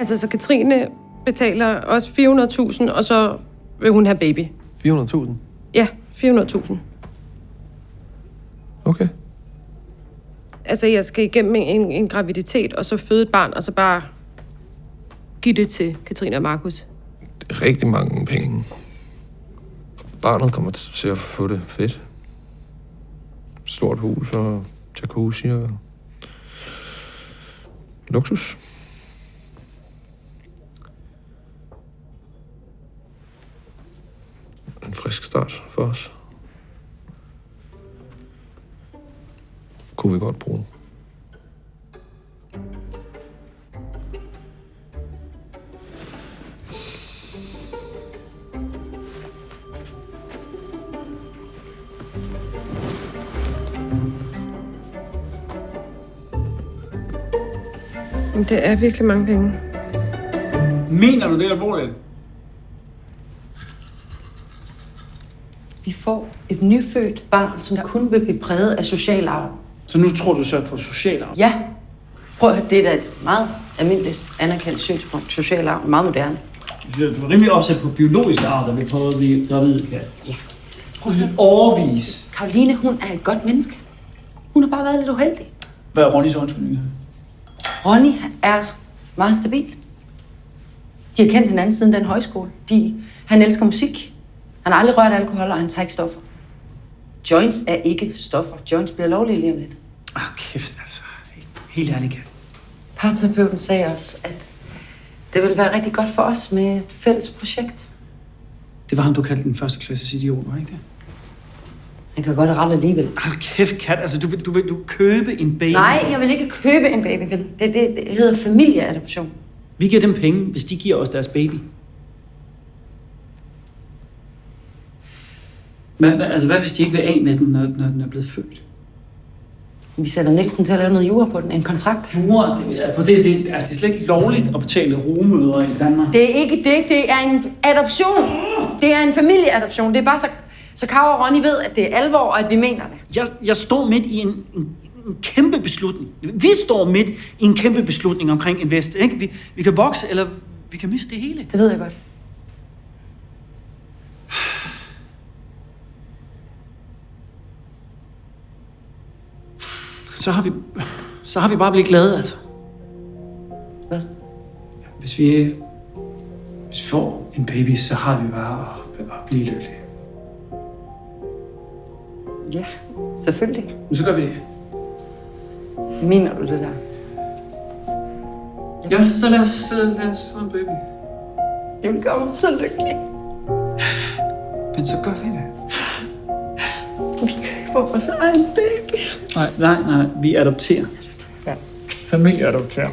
Altså, så Katrine betaler også 400.000, og så vil hun have baby. 400.000? Ja, 400.000. Okay. Altså, jeg skal igennem en, en graviditet, og så føde et barn, og så bare give det til Katrine og Markus. Det er rigtig mange penge. Barnet kommer til at få det fedt. Stort hus og jacuzzi og luksus. Frisk start for os. Kunne vi godt bruge. Det er virkelig mange penge. Mener du det alvorligt? Vi får et nyfødt barn, som kun vil blive præget af social arv. Så nu tror du så på social arv? Ja. Prøv at høre, det er da et meget almindeligt anerkendt synspunkt. Social arv er meget moderne. Du er rimelig opsat på biologisk arv, der vil prøve at blive gravid, Kat. Ja. Prøv at. Overvis. Karoline, hun er et godt menneske. Hun har bare været lidt uheldig. Hvad er Ronnys undskyldning? Ronny er meget stabil. De har kendt hinanden siden den højskole. De, han elsker musik. Han har aldrig rørt alkohol, og han tager ikke stoffer. Joints er ikke stoffer. Joints bliver lovlige lige om lidt. Ah, kæft, altså. Helt ærligt, Kat. Parterapeuten sagde også, at det ville være rigtig godt for os med et fælles projekt. Det var ham, du kaldte den første klasses idiot, var ikke det? Han kan godt rette alligevel. Hold kæft, Kat. Altså, du vil, du vil du købe en baby. Nej, jeg vil ikke købe en baby, vel? Det, det, det hedder familieadoption. Vi giver dem penge, hvis de giver os deres baby. Hvad, hvad, altså, hvad hvis de ikke vil af med den, når, når den er blevet født? Vi sætter Nielsen til at lave noget jura på den. En kontrakt. Jura, det, er- på det, det, altså, det er slet ikke lovligt at betale rumøder i Danmark. Det er ikke det. Det er en adoption. Det er en familieadoption. Det er bare så... Så Karo og Ronny ved, at det er alvor, og at vi mener det. Jeg, jeg står midt i en, en, en kæmpe beslutning. Vi står midt i en kæmpe beslutning omkring Invest. Ikke? Vi, vi kan vokse, eller vi kan miste det hele. Det ved jeg godt. Så har vi, så har vi bare blivet glade, altså. Hvad? Hvis vi, hvis vi får en baby, så har vi bare at, at blive lykkelige. Ja, selvfølgelig. Men så gør vi det. Mener du det der? Ja, så lad os, så lad os få en baby. Det vil gøre mig så lykkelig. Men så gør vi det. Vi køber vores egen baby. Nej, nej, nej. Vi adopterer. Ja. Familieadopterer.